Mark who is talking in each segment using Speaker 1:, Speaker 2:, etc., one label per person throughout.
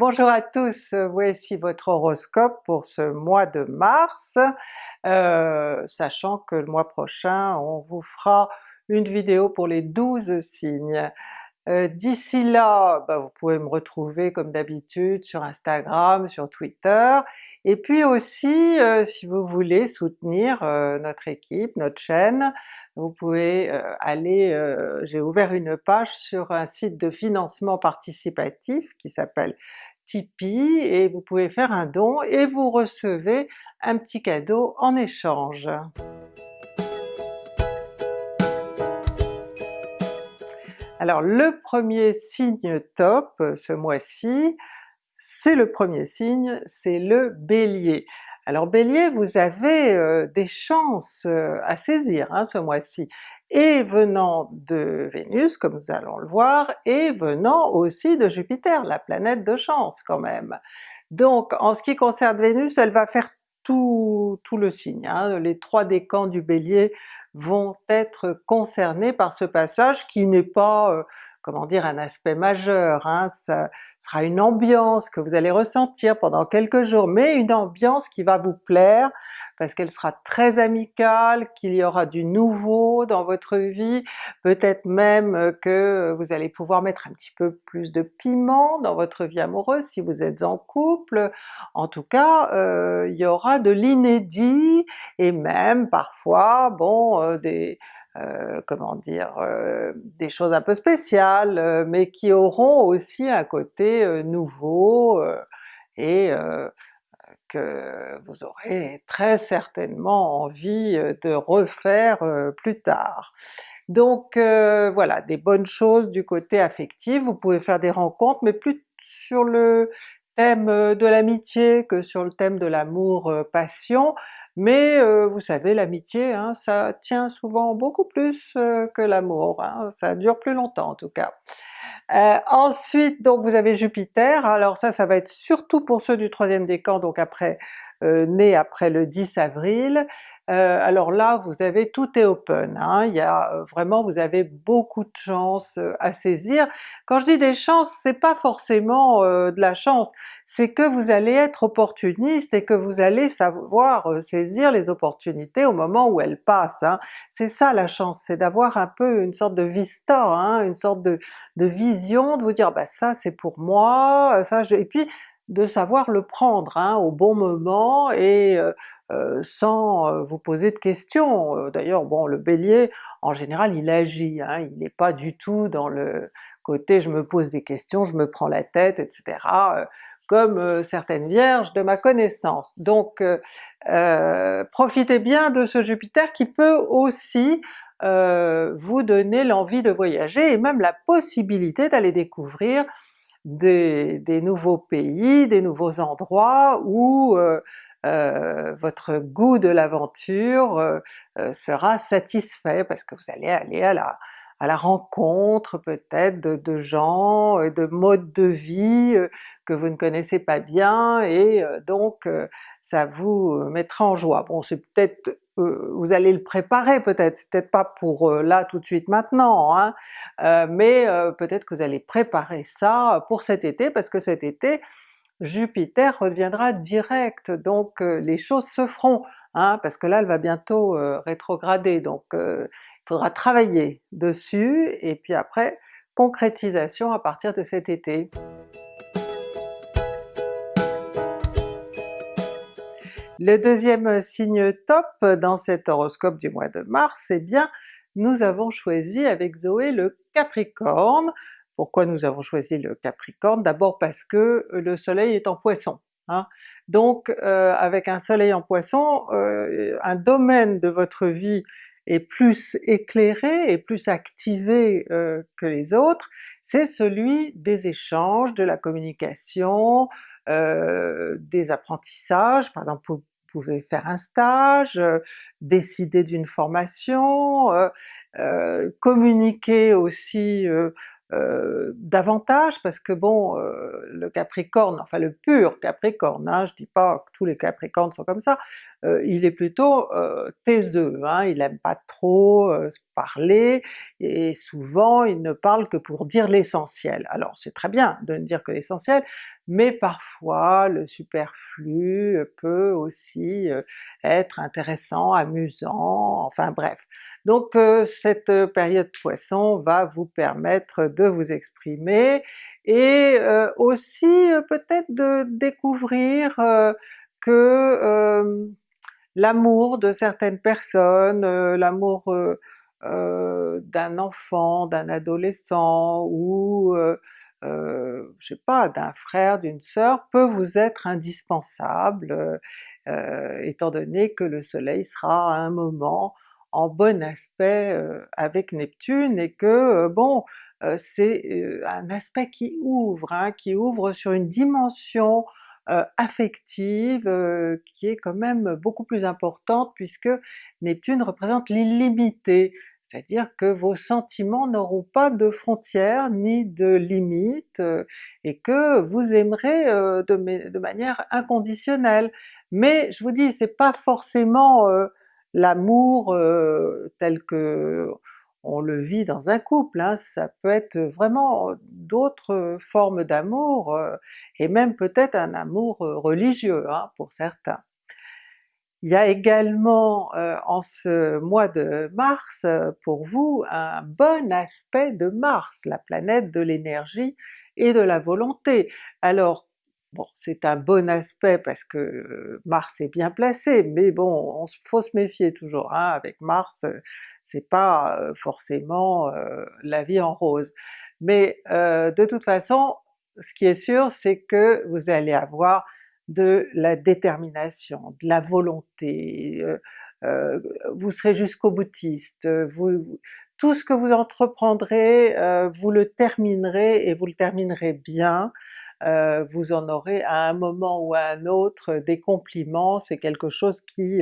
Speaker 1: Bonjour à tous, voici votre horoscope pour ce mois de mars, euh, sachant que le mois prochain on vous fera une vidéo pour les 12 signes. Euh, d'ici là, bah, vous pouvez me retrouver comme d'habitude sur Instagram, sur Twitter, et puis aussi euh, si vous voulez soutenir notre équipe, notre chaîne, vous pouvez aller, j'ai ouvert une page sur un site de financement participatif qui s'appelle Tipeee et vous pouvez faire un don et vous recevez un petit cadeau en échange. Alors le premier signe top ce mois-ci, c'est le premier signe, c'est le Bélier. Alors Bélier, vous avez euh, des chances euh, à saisir hein, ce mois-ci, et venant de Vénus comme nous allons le voir, et venant aussi de Jupiter, la planète de chance quand même. Donc en ce qui concerne Vénus, elle va faire tout, tout le signe, hein. les trois décans du Bélier vont être concernés par ce passage qui n'est pas euh, comment dire, un aspect majeur, hein, ça sera une ambiance que vous allez ressentir pendant quelques jours, mais une ambiance qui va vous plaire, parce qu'elle sera très amicale, qu'il y aura du nouveau dans votre vie, peut-être même que vous allez pouvoir mettre un petit peu plus de piment dans votre vie amoureuse si vous êtes en couple, en tout cas euh, il y aura de l'inédit, et même parfois bon euh, des euh, comment dire, euh, des choses un peu spéciales, euh, mais qui auront aussi un côté nouveau et que vous aurez très certainement envie de refaire plus tard. Donc voilà, des bonnes choses du côté affectif, vous pouvez faire des rencontres, mais plus sur le thème de l'amitié que sur le thème de l'amour-passion, mais euh, vous savez l'amitié, hein, ça tient souvent beaucoup plus euh, que l'amour, hein, ça dure plus longtemps en tout cas. Euh, ensuite donc vous avez Jupiter, alors ça ça va être surtout pour ceux du troisième décan, donc après né après le 10 avril, alors là vous avez tout est open, hein, il y a vraiment vous avez beaucoup de chance à saisir. Quand je dis des chances, c'est pas forcément de la chance, c'est que vous allez être opportuniste et que vous allez savoir saisir les opportunités au moment où elles passent. Hein. C'est ça la chance, c'est d'avoir un peu une sorte de vista, hein, une sorte de, vision, de vous dire bah ça c'est pour moi, ça je... et puis de savoir le prendre hein, au bon moment et euh, euh, sans euh, vous poser de questions. D'ailleurs bon le Bélier en général il agit, il n'est pas du tout dans le côté je me pose des questions, je me prends la tête, etc. comme certaines vierges de ma connaissance. Donc profitez bien de ce Jupiter qui peut aussi vous donner l'envie de voyager et même la possibilité d'aller découvrir des, nouveaux pays, des nouveaux endroits où euh, euh, votre goût de l'aventure euh, sera satisfait parce que vous allez aller à la, à la rencontre peut-être de, de, gens, de modes de vie que vous ne connaissez pas bien, et donc ça vous mettra en joie. Bon c'est peut-être vous allez le préparer peut-être, c'est peut-être pas pour euh, là tout de suite maintenant, hein, euh, mais euh, peut-être que vous allez préparer ça pour cet été, parce que cet été Jupiter reviendra direct, donc les choses se feront, hein, parce que là elle va bientôt rétrograder, donc il faudra travailler dessus, et puis après concrétisation à partir de cet été. Le deuxième signe top dans cet horoscope du mois de mars, eh bien nous avons choisi avec Zoé le Capricorne. Pourquoi nous avons choisi le Capricorne? D'abord parce que le soleil est en Poisson. Hein. Donc euh, avec un soleil en Poisson, euh, un domaine de votre vie est plus éclairé et plus activé euh, que les autres, c'est celui des échanges, de la communication, des apprentissages, par exemple pouvez faire un stage, euh, décider d'une formation, euh, euh, communiquer aussi davantage, parce que bon, le Capricorne, enfin le pur Capricorne, hein, je dis pas que tous les Capricornes sont comme ça, il est plutôt taiseux, hein, il aime pas trop parler, et souvent il ne parle que pour dire l'essentiel. Alors c'est très bien de ne dire que l'essentiel, mais parfois le superflu peut aussi euh, être intéressant, amusant, enfin bref. Donc euh, cette période Poisson va vous permettre de vous exprimer et euh, aussi peut-être de découvrir que l'amour de certaines personnes, l'amour d'un enfant, d'un adolescent ou euh, je sais pas, d'un frère, d'une sœur, peut vous être indispensable, euh, euh, étant donné que le soleil sera à un moment en bon aspect avec Neptune et que bon, c'est un aspect qui ouvre, hein, qui ouvre sur une dimension affective qui est quand même beaucoup plus importante puisque Neptune représente l'illimité, c'est-à-dire que vos sentiments n'auront pas de frontières ni de limites euh, et que vous aimerez euh, de, manière inconditionnelle. Mais je vous dis, c'est pas forcément euh, l'amour tel que on le vit dans un couple, hein. ça peut être vraiment d'autres formes d'amour, et même peut-être un amour religieux hein, pour certains. Il y a également euh, en ce mois de mars pour vous un bon aspect de Mars, la planète de l'énergie et de la volonté. Bon, c'est un bon aspect parce que euh, Mars est bien placé, mais bon, on faut se méfier toujours, hein, avec Mars c'est pas euh, forcément la vie en rose. Mais de toute façon, ce qui est sûr c'est que vous allez avoir de la détermination, de la volonté, euh, euh, vous serez jusqu'au boutiste, vous, tout ce que vous entreprendrez, euh, vous le terminerez et vous le terminerez bien, vous en aurez à un moment ou à un autre des compliments, c'est quelque chose qui...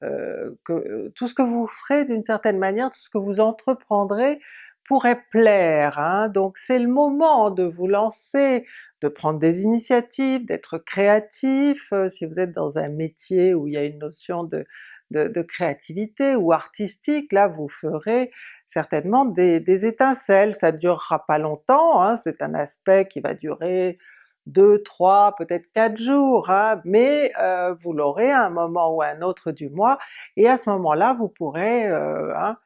Speaker 1: que, tout ce que vous ferez d'une certaine manière, tout ce que vous entreprendrez pourrait plaire, hein? donc c'est le moment de vous lancer, de prendre des initiatives, d'être créatif, euh, si vous êtes dans un métier où il y a une notion de, de, créativité ou artistique, là vous ferez certainement des, étincelles, ça durera pas longtemps, hein? c'est un aspect qui va durer deux, trois, peut-être quatre jours, hein? mais euh, vous l'aurez à un moment ou à un autre du mois, et à ce moment-là vous pourrez, euh, hein,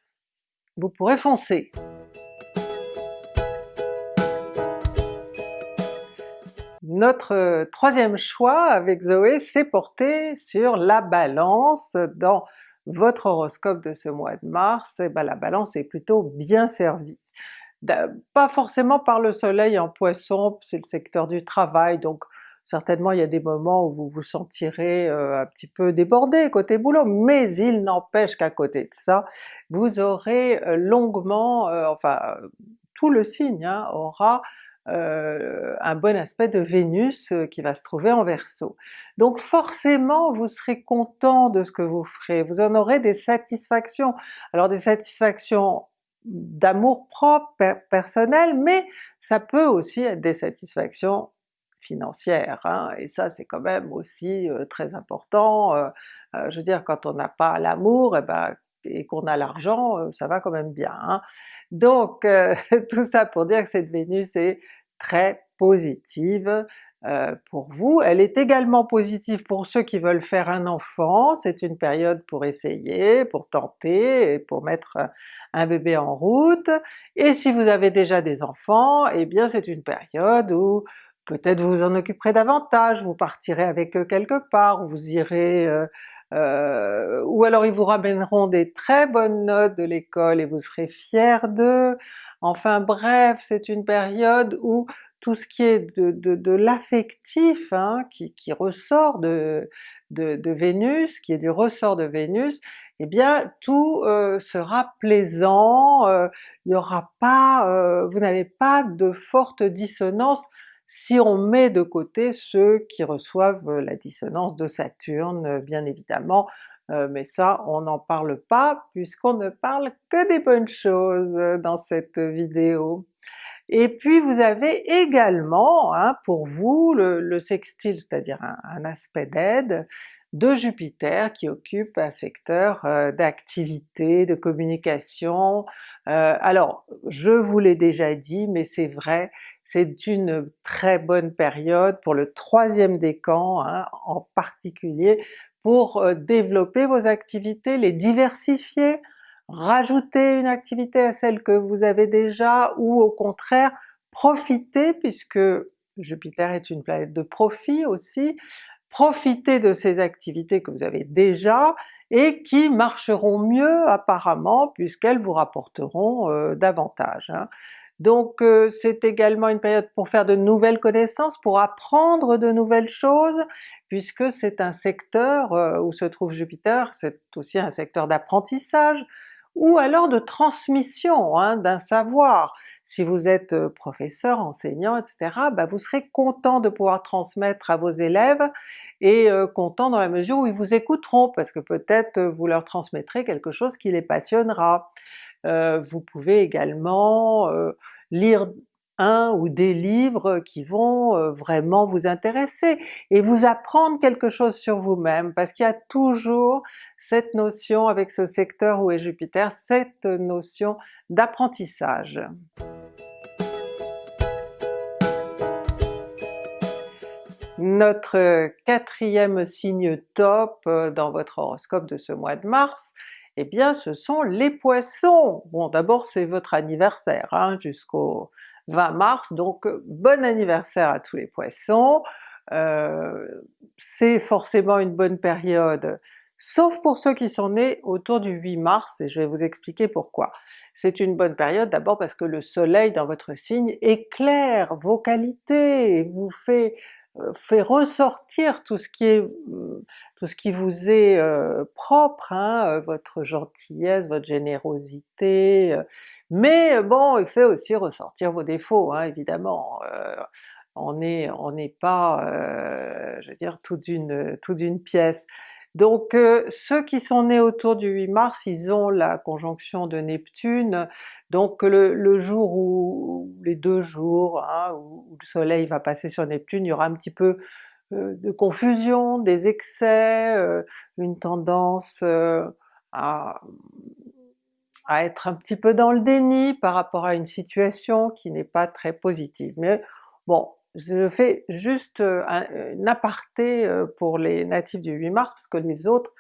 Speaker 1: vous pourrez foncer. Notre euh, troisième choix avec Zoé s'est porté sur la Balance dans votre horoscope de ce mois de mars, et eh ben la Balance est plutôt bien servie. Pas forcément par le soleil en Poisson, c'est le secteur du travail, donc certainement il y a des moments où vous vous sentirez euh, un petit peu débordé côté boulot, mais il n'empêche qu'à côté de ça, vous aurez euh, longuement, enfin tout le signe hein, aura euh, un bon aspect de Vénus euh, qui va se trouver en Verseau. Donc forcément vous serez content de ce que vous ferez, vous en aurez des satisfactions. Alors des satisfactions d'amour propre, personnel, mais ça peut aussi être des satisfactions financières, hein, et ça c'est quand même aussi euh, très important. je veux dire quand on n'a pas l'amour, et eh ben et qu'on a l'argent, ça va quand même bien. Hein. Donc tout ça pour dire que cette Vénus est très positive euh, pour vous. Elle est également positive pour ceux qui veulent faire un enfant, c'est une période pour essayer, pour tenter, et pour mettre un bébé en route. Et si vous avez déjà des enfants, eh bien c'est une période où peut-être vous en occuperez davantage, vous partirez avec eux quelque part, vous irez euh, euh, ou alors ils vous ramèneront des très bonnes notes de l'école et vous serez fiers d'eux. Enfin bref, c'est une période où tout ce qui est de, de, l'affectif, hein, qui, qui, ressort de, de, Vénus, qui est du ressort de Vénus, eh bien tout euh, sera plaisant, euh, il y aura pas, euh, vous n'avez pas de forte dissonance si on met de côté ceux qui reçoivent la dissonance de Saturne, bien évidemment, mais ça on n'en parle pas puisqu'on ne parle que des bonnes choses dans cette vidéo. Et puis vous avez également hein, pour vous le, sextile, c'est-à-dire un, aspect d'aide de Jupiter qui occupe un secteur euh, d'activité, de communication. Euh, alors je vous l'ai déjà dit, mais c'est vrai, c'est une très bonne période pour le troisième décan hein, en particulier, pour euh, développer vos activités, les diversifier, rajouter une activité à celle que vous avez déjà, ou au contraire profiter, puisque Jupiter est une planète de profit aussi, profiter de ces activités que vous avez déjà et qui marcheront mieux apparemment puisqu'elles vous rapporteront euh, davantage. Hein. Donc euh, c'est également une période pour faire de nouvelles connaissances, pour apprendre de nouvelles choses, puisque c'est un secteur euh, où se trouve Jupiter, c'est aussi un secteur d'apprentissage, ou alors de transmission hein, d'un savoir. Si vous êtes euh, professeur, enseignant, etc., bah vous serez content de pouvoir transmettre à vos élèves, et euh, content dans la mesure où ils vous écouteront, parce que peut-être euh, vous leur transmettrez quelque chose qui les passionnera. vous pouvez également lire un ou des livres qui vont vraiment vous intéresser et vous apprendre quelque chose sur vous-même, parce qu'il y a toujours cette notion avec ce secteur où est Jupiter, cette notion d'apprentissage. Notre quatrième signe top euh, dans votre horoscope de ce mois de mars, eh bien ce sont les Poissons! Bon d'abord c'est votre anniversaire hein, jusqu'au 20 mars, donc euh, bon anniversaire à tous les Poissons! Euh, c'est forcément une bonne période, sauf pour ceux qui sont nés autour du 8 mars, et je vais vous expliquer pourquoi. C'est une bonne période d'abord parce que le soleil dans votre signe éclaire vos qualités, et vous fait euh, fait ressortir tout ce qui est tout ce qui vous est propre, hein, votre gentillesse, votre générosité, mais euh, bon, il fait aussi ressortir vos défauts, hein, évidemment. Euh, on n'est on pas, euh, je veux dire, tout d'une pièce. Donc ceux qui sont nés autour du 8 mars, ils ont la conjonction de Neptune, donc le, jour où, les deux jours hein, où, le soleil va passer sur Neptune, il y aura un petit peu de confusion, des excès, une tendance à à être un petit peu dans le déni par rapport à une situation qui n'est pas très positive. Mais bon, je fais juste euh, un, aparté euh, pour les natifs du 8 mars parce que les autres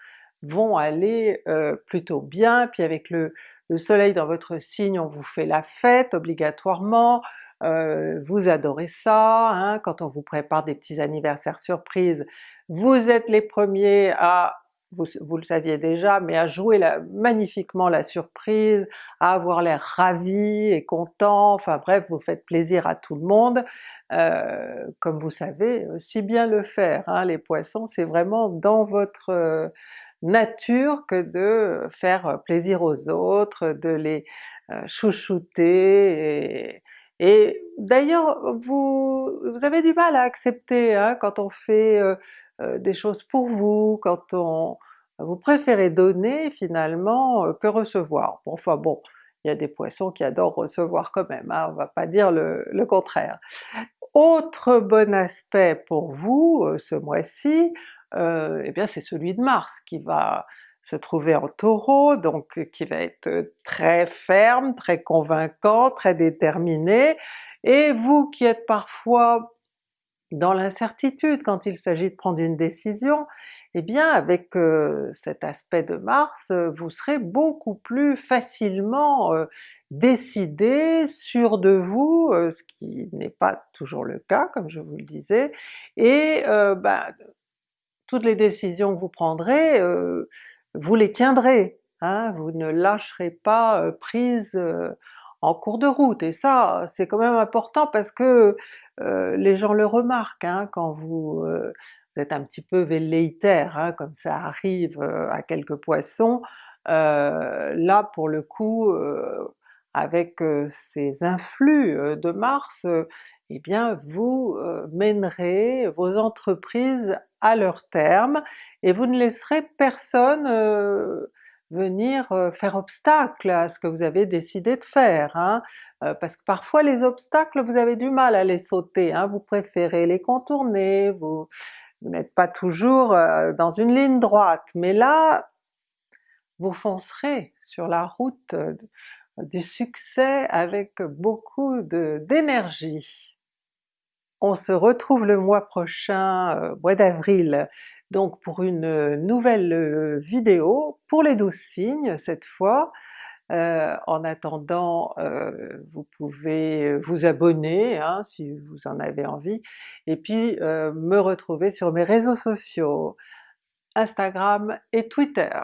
Speaker 1: vont aller euh, plutôt bien, puis avec le, soleil dans votre signe, on vous fait la fête obligatoirement, vous adorez ça, hein, quand on vous prépare des petits anniversaires surprises, vous êtes les premiers à vous, le saviez déjà, mais à jouer magnifiquement la surprise, à avoir l'air ravi et content, enfin bref, vous faites plaisir à tout le monde, euh, comme vous savez si bien le faire. Hein, les Poissons, c'est vraiment dans votre euh, nature que de faire plaisir aux autres, de les euh, chouchouter, et, d'ailleurs vous, vous avez du mal à accepter hein, quand on fait euh, des choses pour vous, quand on... vous préférez donner finalement euh, que recevoir. Bon, enfin bon, il y a des Poissons qui adorent recevoir quand même, hein, on va pas dire le, contraire. Autre bon aspect pour vous euh, ce mois-ci, eh bien c'est celui de Mars qui va se trouver en Taureau, donc qui va être très ferme, très convaincant, très déterminé, et vous qui êtes parfois dans l'incertitude quand il s'agit de prendre une décision, eh bien avec euh, cet aspect de Mars, euh, vous serez beaucoup plus facilement euh, décidé, sûr de vous, ce qui n'est pas toujours le cas comme je vous le disais, et ben, toutes les décisions que vous prendrez, vous les tiendrez, hein, vous ne lâcherez pas prise en cours de route, et ça c'est quand même important parce que euh, les gens le remarquent hein, quand vous, euh, êtes un petit peu velléitaire, hein, comme ça arrive euh, à quelques poissons, là pour le coup, avec ces influx de Mars, eh bien vous mènerez vos entreprises à leur terme et vous ne laisserez personne venir faire obstacle à ce que vous avez décidé de faire, hein. parce que parfois les obstacles vous avez du mal à les sauter, hein. vous préférez les contourner, vous, vous n'êtes pas toujours dans une ligne droite, mais là vous foncerez sur la route du succès avec beaucoup d'énergie. On se retrouve le mois prochain, mois d'avril, donc pour une nouvelle vidéo pour les 12 signes cette fois. Euh, en attendant, euh, vous pouvez vous abonner hein, si vous en avez envie, et puis euh, me retrouver sur mes réseaux sociaux, Instagram et Twitter.